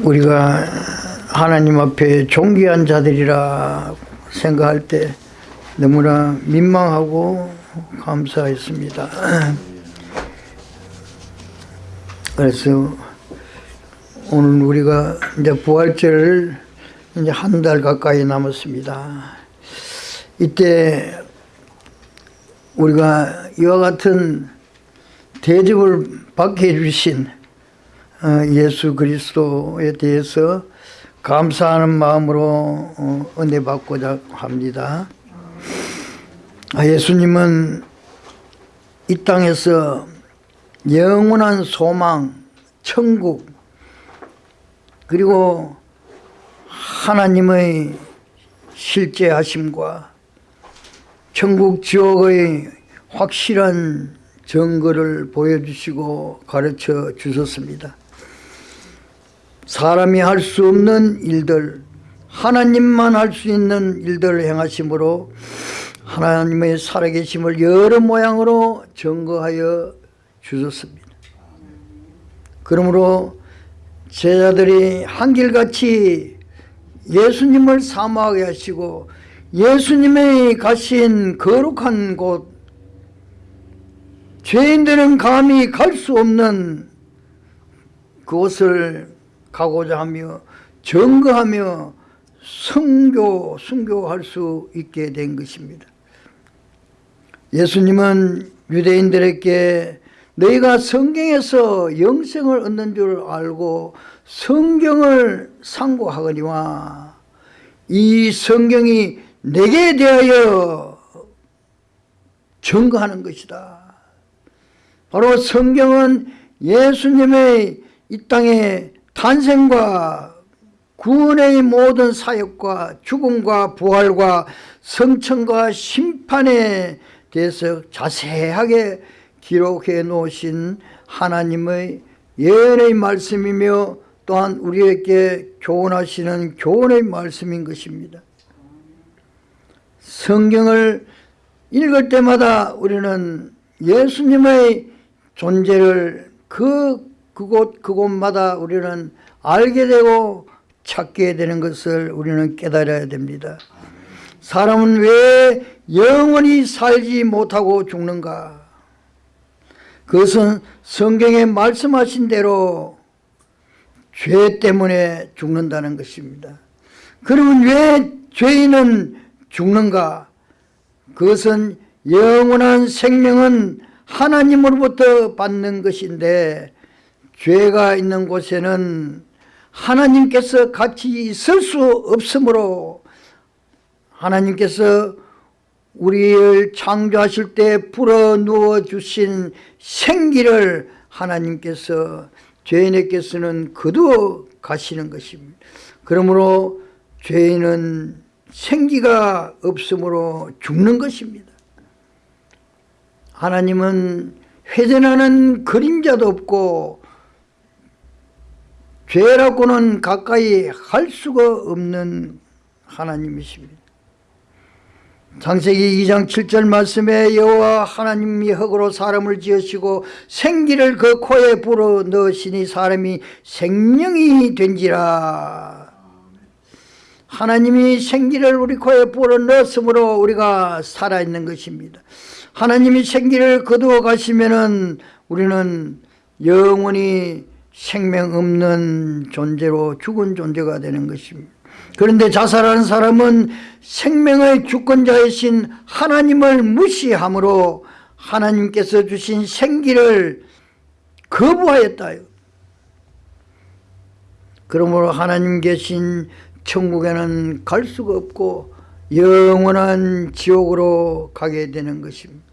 우리가 하나님 앞에 존귀한 자들이라 생각할 때 너무나 민망하고 감사했습니다. 그래서 오늘 우리가 이제 부활절을 이제 한 달 가까이 남았습니다. 이때 우리가 이와 같은 대접을 받게 해주신 어, 예수 그리스도에 대해서 감사하는 마음으로 어, 은혜 받고자 합니다. 아, 예수님은 이 땅에서 영원한 소망, 천국, 그리고 하나님의 실제 하심과 천국 지옥의 확실한 증거를 보여주시고 가르쳐 주셨습니다. 사람이 할 수 없는 일들, 하나님만 할 수 있는 일들을 행하심으로 하나님의 살아계심을 여러 모양으로 증거하여 주셨습니다. 그러므로 제자들이 한결같이 예수님을 사모하게 하시고 예수님의 가신 거룩한 곳 죄인들은 감히 갈 수 없는 그곳을 가고자 하며 증거하며 성교, 순교할 수 있게 된 것입니다. 예수님은 유대인들에게 너희가 성경에서 영생을 얻는 줄 알고 성경을 상고하거니와 이 성경이 내게 대하여 증거하는 것이다. 바로 성경은 예수님의 이 땅의 탄생과 구원의 모든 사역과 죽음과 부활과 성천과 심판에 대해서 자세하게 기록해 놓으신 하나님의 예언의 말씀이며 또한 우리에게 교훈하시는 교훈의 말씀인 것입니다. 성경을 읽을 때마다 우리는 예수님의 존재를 그 그곳 그곳마다 우리는 알게 되고 찾게 되는 것을 우리는 깨달아야 됩니다. 사람은 왜 영원히 살지 못하고 죽는가? 그것은 성경에 말씀하신 대로 죄 때문에 죽는다는 것입니다. 그러면 왜 죄인은 죽는가? 그것은 영원한 생명은 하나님으로부터 받는 것인데 죄가 있는 곳에는 하나님께서 같이 있을 수 없으므로 하나님께서 우리를 창조하실 때 불어누워 주신 생기를 하나님께서 죄인에게서는 거두어 가시는 것입니다. 그러므로 죄인은 생기가 없으므로 죽는 것입니다. 하나님은 회전하는 그림자도 없고 죄라고는 가까이 할 수가 없는 하나님이십니다. 창세기 2장 7절 말씀에 여호와 하나님이 흙으로 사람을 지으시고 생기를 그 코에 불어 넣으시니 사람이 생명이 된지라 하나님이 생기를 우리 코에 불어 넣었으므로 우리가 살아있는 것입니다 하나님이 생기를 거두어 가시면 우리는 영원히 생명 없는 존재로 죽은 존재가 되는 것입니다 그런데 자살하는 사람은 생명의 주권자이신 하나님을 무시함으로 하나님께서 주신 생기를 거부하였다. 그러므로 하나님 계신 천국에는 갈 수가 없고 영원한 지옥으로 가게 되는 것입니다.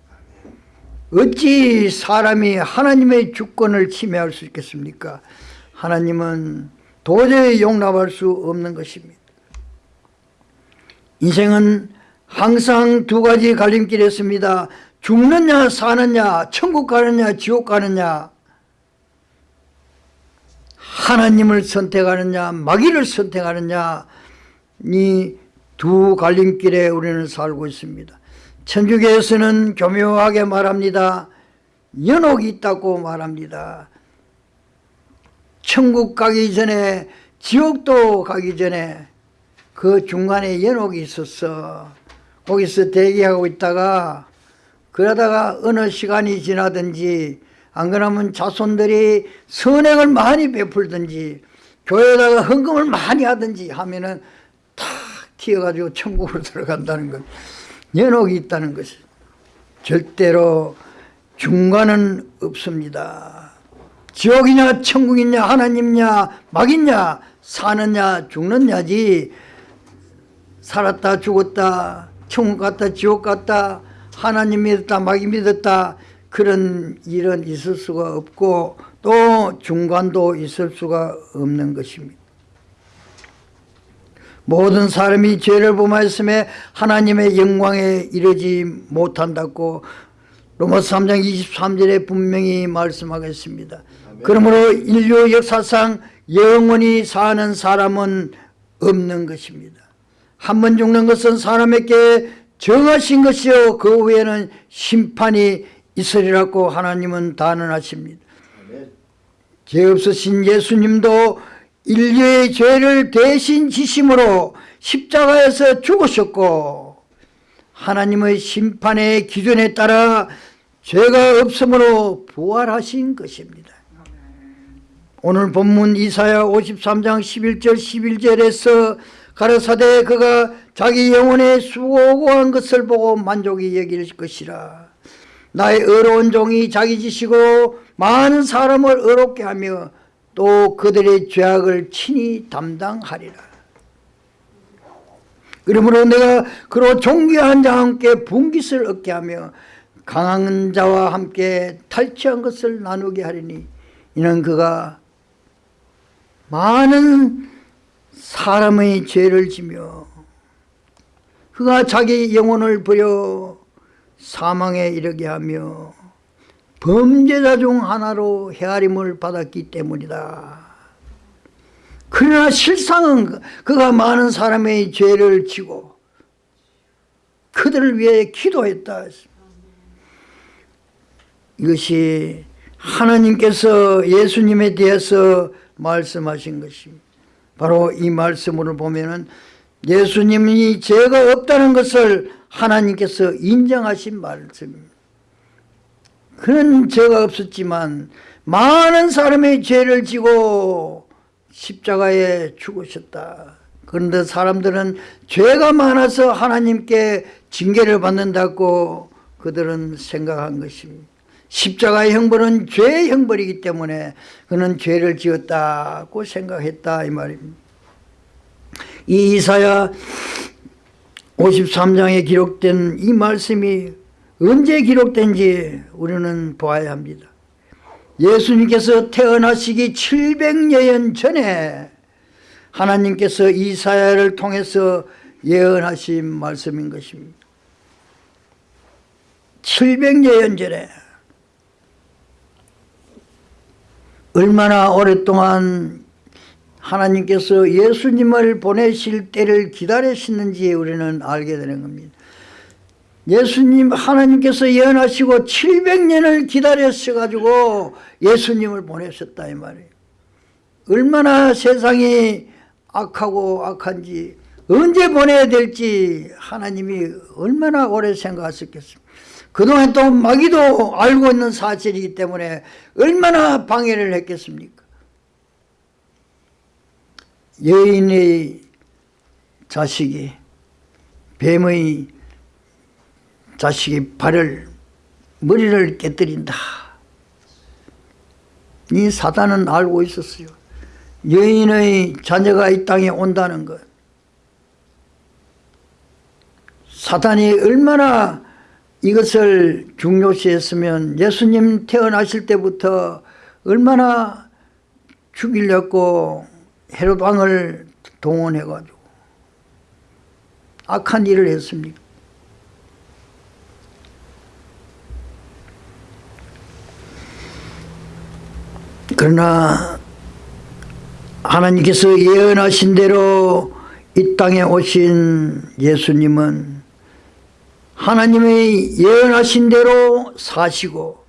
어찌 사람이 하나님의 주권을 침해할 수 있겠습니까? 하나님은 도저히 용납할 수 없는 것입니다. 인생은 항상 두 가지 갈림길이었습니다. 죽느냐 사느냐 천국 가느냐 지옥 가느냐 하나님을 선택하느냐 마귀를 선택하느냐 이 두 갈림길에 우리는 살고 있습니다. 천주교에서는 교묘하게 말합니다. 연옥이 있다고 말합니다. 천국 가기 전에 지옥도 가기 전에 그 중간에 연옥이 있었어. 거기서 대기하고 있다가 그러다가 어느 시간이 지나든지 안 그러면 자손들이 선행을 많이 베풀든지 교회에다가 헌금을 많이 하든지 하면은 탁 튀어가지고 천국으로 들어간다는 것. 연옥이 있다는 것이 절대로 중간은 없습니다. 지옥이냐 천국이냐 하나님냐 막이냐 사느냐 죽느냐지 살았다 죽었다 천국 갔다 지옥 갔다 하나님 믿었다 마귀 믿었다 그런 일은 있을 수가 없고 또 중간도 있을 수가 없는 것입니다. 모든 사람이 죄를 범하였음에 하나님의 영광에 이르지 못한다고 로마서 3장 23절에 분명히 말씀하겠습니다. 그러므로 인류 역사상 영원히 사는 사람은 없는 것입니다. 한 번 죽는 것은 사람에게 정하신 것이요 그 후에는 심판이 있으리라고 하나님은 단언하십니다. 죄 없으신 예수님도 인류의 죄를 대신 지심으로 십자가에서 죽으셨고 하나님의 심판의 기준에 따라 죄가 없으므로 부활하신 것입니다. 오늘 본문 이사야 53장 11절 11절에서 가라사대 그가 자기 영혼의 수고한 것을 보고 만족이 여길 것이라 나의 의로운 종이 자기 지시고 많은 사람을 의롭게 하며 또 그들의 죄악을 친히 담당하리라. 그러므로 내가 그로 존귀한 자와 함께 분깃을 얻게 하며 강한 자와 함께 탈취한 것을 나누게 하리니 이는 그가 많은 사람의 죄를 지며 그가 자기 영혼을 버려 사망에 이르게 하며 범죄자 중 하나로 헤아림을 받았기 때문이다. 그러나 실상은 그가 많은 사람의 죄를 지고 그들을 위해 기도했다. 이것이 하나님께서 예수님에 대해서 말씀하신 것입니다. 바로 이 말씀을 보면은 예수님이 죄가 없다는 것을 하나님께서 인정하신 말씀입니다. 그는 죄가 없었지만 많은 사람의 죄를 지고 십자가에 죽으셨다. 그런데 사람들은 죄가 많아서 하나님께 징계를 받는다고 그들은 생각한 것입니다. 십자가의 형벌은 죄의 형벌이기 때문에 그는 죄를 지었다고 생각했다 이 말입니다. 이 이사야 53장에 기록된 이 말씀이 언제 기록된지 우리는 보아야 합니다. 예수님께서 태어나시기 700년 전에 하나님께서 이사야를 통해서 예언하신 말씀인 것입니다. 700년 전에 얼마나 오랫동안 하나님께서 예수님을 보내실 때를 기다리시는지 우리는 알게 되는 겁니다. 예수님 하나님께서 예언하시고 700년을 기다렸어가지고 예수님을 보내셨다 이 말이에요. 얼마나 세상이 악하고 악한지 언제 보내야 될지 하나님이 얼마나 오래 생각하셨겠습니까. 그동안 또 마귀도 알고 있는 사실이기 때문에 얼마나 방해를 했겠습니까. 여인의 자식이 뱀의 자식이 발을 머리를 깨뜨린다. 이 사단은 알고 있었어요. 여인의 자녀가 이 땅에 온다는 것. 사단이 얼마나 이것을 중요시했으면 예수님 태어나실 때부터 얼마나 죽이려고 헤롯 왕을 동원해가지고 악한 일을 했습니까? 그러나 하나님께서 예언하신 대로 이 땅에 오신 예수님은 하나님의 예언하신 대로 사시고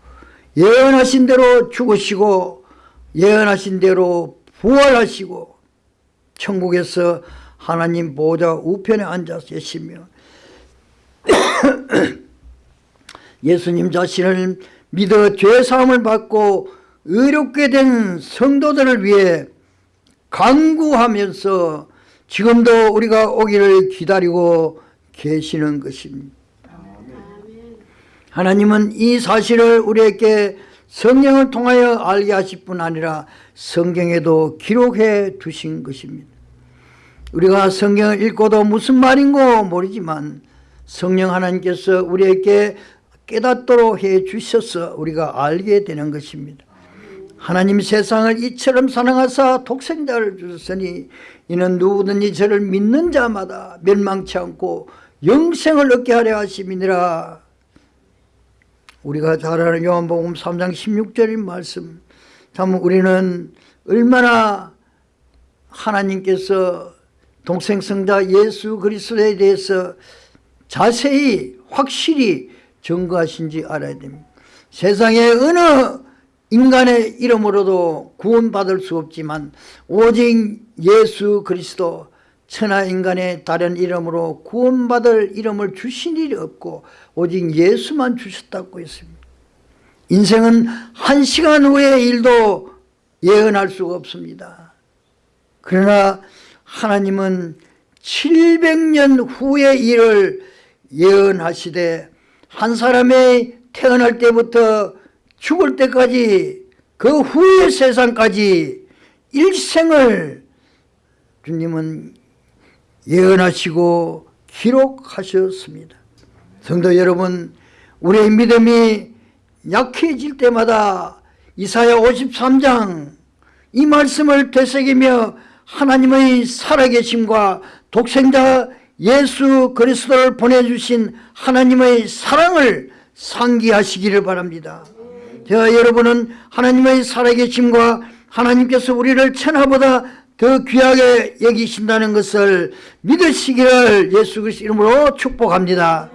예언하신 대로 죽으시고 예언하신 대로 부활하시고 천국에서 하나님 보좌 우편에 앉아 계시며 예수님 자신을 믿어 죄사함을 받고 의롭게 된 성도들을 위해 강구하면서 지금도 우리가 오기를 기다리고 계시는 것입니다. 하나님은 이 사실을 우리에게 성령을 통하여 알게 하실 뿐 아니라 성경에도 기록해 두신 것입니다. 우리가 성경을 읽고도 무슨 말인고 모르지만 성령 하나님께서 우리에게 깨닫도록 해 주셔서 우리가 알게 되는 것입니다. 하나님 세상을 이처럼 사랑하사 독생자를 주셨으니 이는 누구든지 저를 믿는 자마다 멸망치 않고 영생을 얻게 하려 하심이니라. 우리가 잘 아는 요한복음 3장 16절인 말씀. 참 우리는 얼마나 하나님께서 동생성자 예수 그리스도에 대해서 자세히 확실히 증거하신지 알아야 됩니다. 세상에 어느 인간의 이름으로도 구원받을 수 없지만 오직 예수 그리스도 천하 인간의 다른 이름으로 구원받을 이름을 주신 일이 없고 오직 예수만 주셨다고 했습니다. 인생은 한 시간 후의 일도 예언할 수가 없습니다. 그러나 하나님은 700년 후의 일을 예언하시되 한 사람의 태어날 때부터 죽을 때까지 그 후의 세상까지 일생을 주님은 예언하시고 기록하셨습니다. 성도 여러분 우리의 믿음이 약해질 때마다 이사야 53장 이 말씀을 되새기며 하나님의 살아계심과 독생자 예수 그리스도를 보내주신 하나님의 사랑을 상기하시기를 바랍니다. 자, 여러분은 하나님의 살아계심과 하나님께서 우리를 천하보다 더 귀하게 여기신다는 것을 믿으시기를 예수 그리스도 이름으로 축복합니다.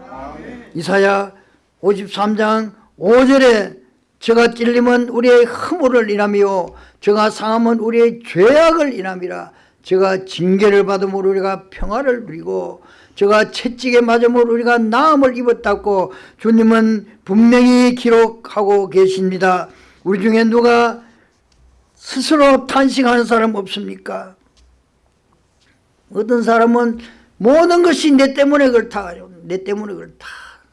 이사야 53장 5절에 저가 찔림은 우리의 허물을 인하며 저가 상함은 우리의 죄악을 인함이라 저가 징계를 받음으로 우리가 평화를 누리고 저가 채찍에 맞음으로 우리가 나음을 입었다고 주님은 분명히 기록하고 계십니다. 우리 중에 누가 스스로 탄식하는 사람 없습니까? 어떤 사람은 모든 것이 내 때문에 그렇다. 내 때문에 그렇다.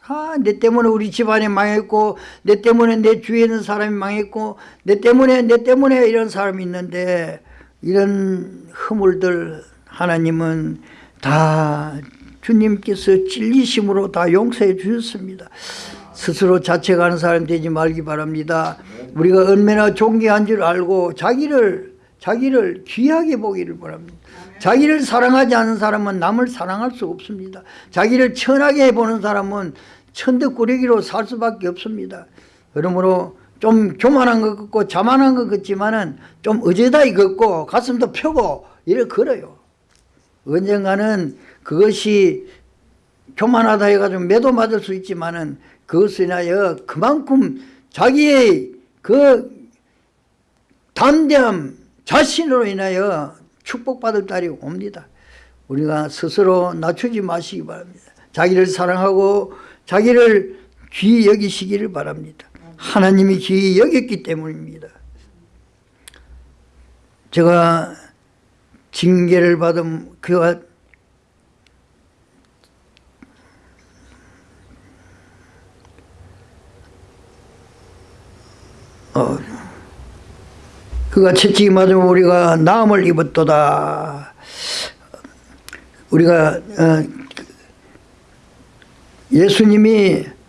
아, 내 때문에 우리 집안이 망했고 내 때문에 내 주위에 있는 사람이 망했고 내 때문에 내 때문에 이런 사람이 있는데 이런 허물들 하나님은 다 주님께서 찔리심으로 다 용서해 주셨습니다. 스스로 자책하는 사람 되지 말기 바랍니다. 우리가 얼마나 존귀한 줄 알고 자기를 자기를 귀하게 보기를 바랍니다. 자기를 사랑하지 않는 사람은 남을 사랑할 수 없습니다. 자기를 천하게 보는 사람은 천덕꾸러기로 살 수밖에 없습니다. 그러므로 좀 교만한 것 같고 자만한 것 같지만은 좀 어제다이 걷고 가슴도 펴고 이래 걸어요. 언젠가는 그것이 교만하다 해가지고 매도 맞을 수 있지만은 그것을 인하여 그만큼 자기의 그 담대함 자신으로 인하여 축복받을 날이 옵니다. 우리가 스스로 낮추지 마시기 바랍니다. 자기를 사랑하고 자기를 귀히 여기시기를 바랍니다. 하나님이 귀히 여겼기 때문입니다. 제가 징계를 받은 그가 어, 그가 채찍이 맞으면 우리가 나음을 입었도다. 우리가 어, 예수님이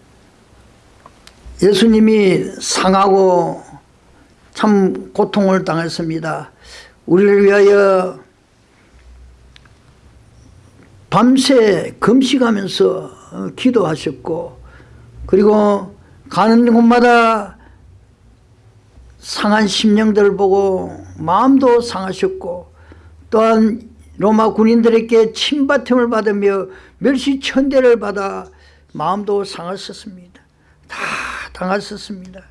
예수님이 상하고 참 고통을 당했습니다. 우리를 위하여 밤새 금식하면서 어, 기도하셨고 그리고 가는 곳마다 상한 심령들을 보고 마음도 상하셨고 또한 로마 군인들에게 침바팀을 받으며 멸시천대를 받아 마음도 상하셨습니다. 다 당하셨습니다.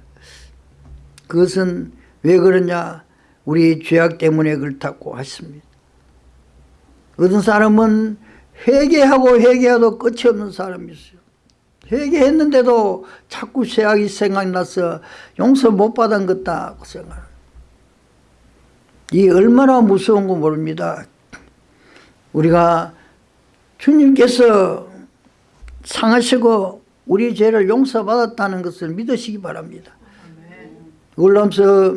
그것은 왜 그러냐 우리 죄악 때문에 그렇다고 하십니다. 어떤 사람은 회개하고 회개해도 끝이 없는 사람이 있어요. 회개했는데도 자꾸 죄악이 생각나서 용서 못 받은 것다 그 생각. 이 얼마나 무서운 거 모릅니다. 우리가 주님께서 상하시고 우리 죄를 용서받았다는 것을 믿으시기 바랍니다. 울람서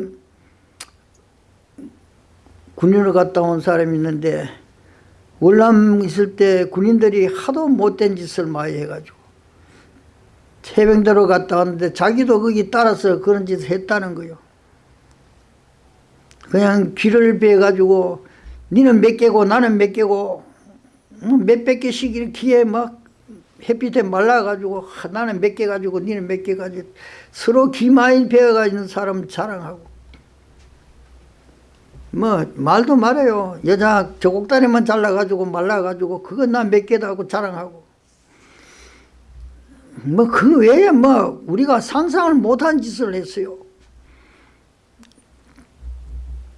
군인을 갔다 온 사람이 있는데 월남 있을 때 군인들이 하도 못된 짓을 많이 해가지고 해병대로 갔다 왔는데 자기도 거기 따라서 그런 짓을 했다는 거요. 그냥 귀를 베가지고 니는 몇 개고 나는 몇 개고 뭐 몇백 개씩 이렇게 막 햇빛에 말라가지고 나는 몇 개 가지고 니는 몇 개 가지고 서로 귀 많이 베어가지고 사람 자랑하고. 뭐 말도 말해요. 여자 저곡다리만 잘라가지고 말라가지고 그건 나 몇 개다 하고 자랑하고. 뭐 그 외에 뭐 우리가 상상을 못한 짓을 했어요.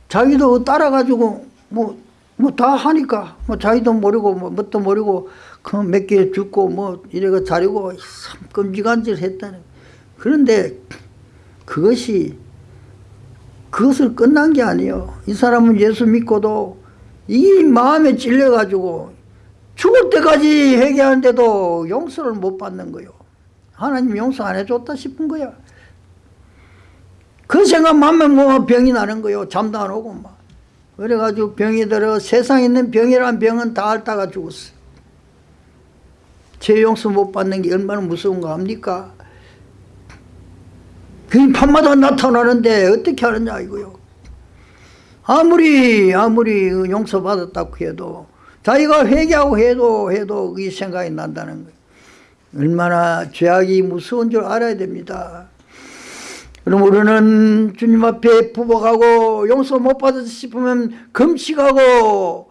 자기도 따라가지고 뭐 뭐 다 하니까 뭐 자기도 모르고 뭐 뭣도 모르고 그몇개 죽고 뭐 이래가 자리고 짓을 했다는. 그런데 그것이 그것을 끝난 게 아니에요. 이 사람은 예수 믿고도 이 마음에 찔려가지고 죽을 때까지 회개하는데도 용서를 못 받는 거요. 하나님 용서 안 해줬다 싶은 거야. 그 생각만 하면 뭐 병이 나는 거요. 잠도 안 오고 막. 그래가지고 병이 들어 세상에 있는 병이란 병은 다 앓다가 죽었어 죄 용서 못 받는 게 얼마나 무서운가 합니까? 그 밤마다 나타나는데 어떻게 하느냐 이거요. 아무리 아무리 용서 받았다고 해도 자기가 회개하고 해도 해도 이 생각이 난다는 거예요. 얼마나 죄악이 무서운 줄 알아야 됩니다. 그럼 우리는 주님 앞에 부복하고 용서 못 받았다 싶으면 금식하고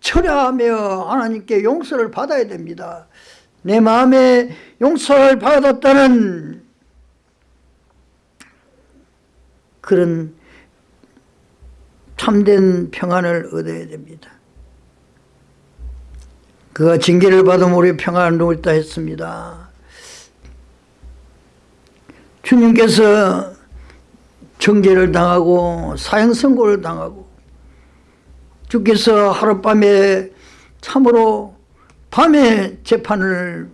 철야하며 하나님께 용서를 받아야 됩니다. 내 마음에 용서를 받았다는 그런 참된 평안을 얻어야 됩니다. 그가 징계를 받으면 우리 평안을 누렸다 했습니다. 주님께서 정죄를 당하고 사형 선고를 당하고 주께서 하룻밤에 참으로 밤에 재판을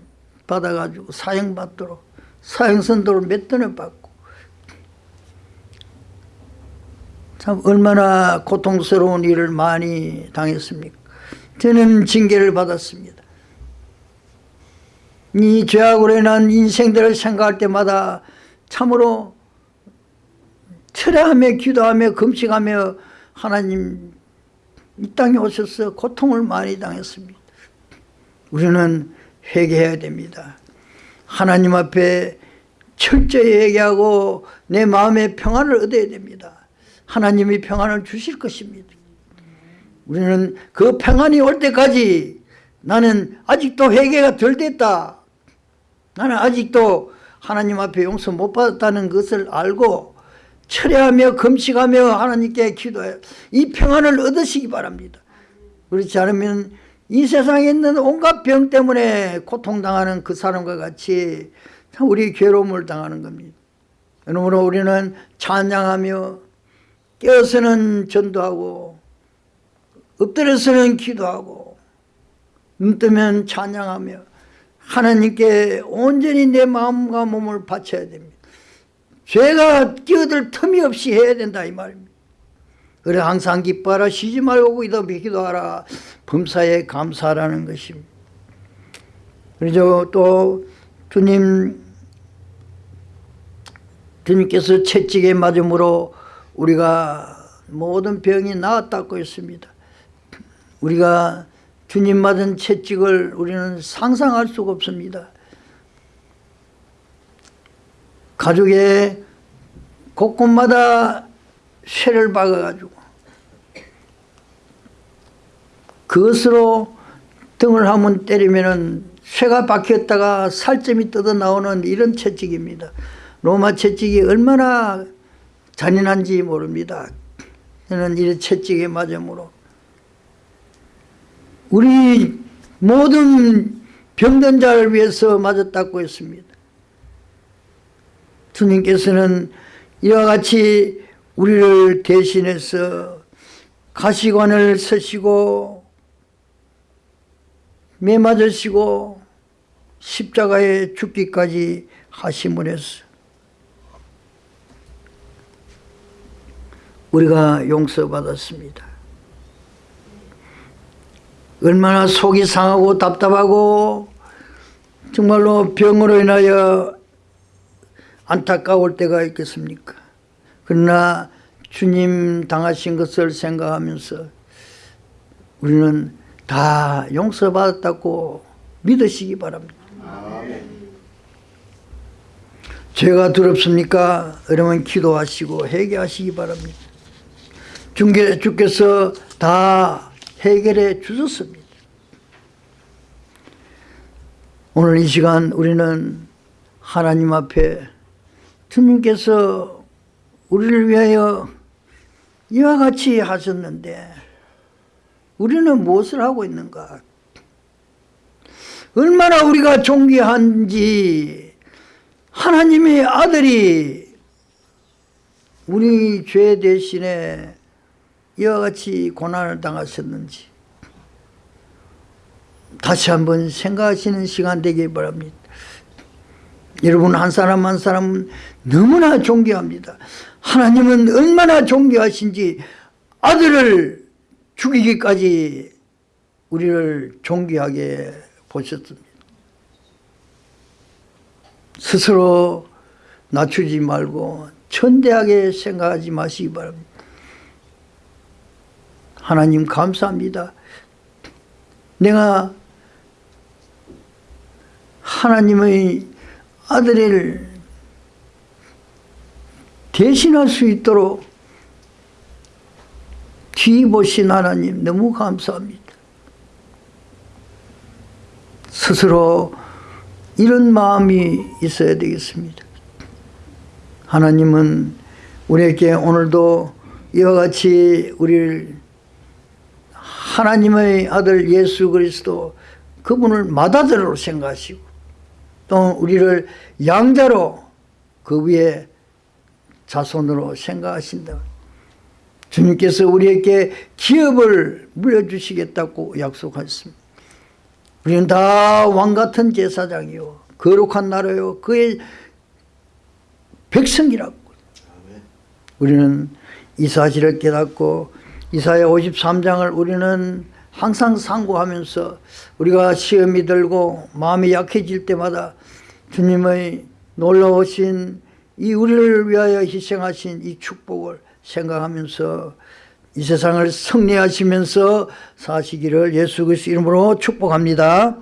받아가지고 사형받도록 사형선도를 몇 번을 받고. 참 얼마나 고통스러운 일을 많이 당했습니까? 저는 징계를 받았습니다. 이 죄악으로 인한 인생들을 생각할 때마다 참으로 철회하며 기도하며 금식하며 하나님 이 땅에 오셔서 고통을 많이 당했습니다. 우리는 회개해야 됩니다. 하나님 앞에 철저히 회개하고 내 마음의 평안을 얻어야 됩니다. 하나님이 평안을 주실 것입니다. 우리는 그 평안이 올 때까지 나는 아직도 회개가 덜 됐다. 나는 아직도 하나님 앞에 용서 못 받았다는 것을 알고 철회하며 금식하며 하나님께 기도해 이 평안을 얻으시기 바랍니다. 그렇지 않으면 이 세상에 있는 온갖 병 때문에 고통당하는 그 사람과 같이 우리 괴로움을 당하는 겁니다. 그러므로 우리는 찬양하며 깨어서는 전도하고 엎드려서는 기도하고 눈 뜨면 찬양하며 하나님께 온전히 내 마음과 몸을 바쳐야 됩니다. 죄가 끼어들 틈이 없이 해야 된다 이 말입니다. 그래 항상 기뻐하라 쉬지 말고 기도하라 범사에 감사하라는 것입니다. 그래서 또 주님 주님께서 채찍에 맞음으로 우리가 모든 병이 나았다고 했습니다. 우리가 주님 맞은 채찍을 우리는 상상할 수가 없습니다. 가족의 곳곳마다 쇠를 박아가지고 그것으로 등을 한번 때리면은 쇠가 박혔다가 살점이 뜯어 나오는 이런 채찍입니다. 로마 채찍이 얼마나 잔인한지 모릅니다. 저는 이 채찍에 맞음으로 우리 모든 병든 자를 위해서 맞았다고 했습니다. 주님께서는 이와 같이 우리를 대신해서 가시관을 서시고 매 맞으시고 십자가에 죽기까지 했어. 우리가 용서받았습니다. 얼마나 속이 상하고 답답하고 정말로 병으로 인하여 안타까울 때가 있겠습니까? 그러나 주님 당하신 것을 생각하면서 우리는 다 용서받았다고 믿으시기 바랍니다. 죄가 두렵습니까? 그러면 기도하시고 회개하시기 바랍니다. 주께서 다 해결해 주셨습니다. 오늘 이 시간 우리는 하나님 앞에 주님께서 우리를 위하여 이와 같이 하셨는데 우리는 무엇을 하고 있는가? 얼마나 우리가 존귀한지 하나님의 아들이 우리 죄 대신에 이와 같이 고난을 당하셨는지 다시 한번 생각하시는 시간 되길 바랍니다. 여러분 한 사람 한 사람 너무나 존귀합니다. 하나님은 얼마나 존귀하신지 아들을 죽이기까지 우리를 존귀하게 보셨습니다. 스스로 낮추지 말고 천대하게 생각하지 마시기 바랍니다. 하나님 감사합니다. 내가 하나님의 아들을 대신할 수 있도록 뒤보신 하나님 너무 감사합니다. 스스로 이런 마음이 있어야 되겠습니다. 하나님은 우리에게 오늘도 이와 같이 우리를 하나님의 아들 예수 그리스도 그분을 맏아들로 생각하시고 또 우리를 양자로 그 위에 자손으로 생각하신다. 주님께서 우리에게 기업을 물려주시겠다고 약속하셨습니다. 우리는 다 왕같은 제사장이요 거룩한 나라요 그의 백성이라고 우리는 이 사실을 깨닫고 이사야 53장을 우리는 항상 상고하면서 우리가 시험이 들고 마음이 약해질 때마다 주님의 놀라우신 이 우리를 위하여 희생하신 이 축복을 생각하면서 이 세상을 승리하시면서 사시기를 예수 그리스도 이름으로 축복합니다.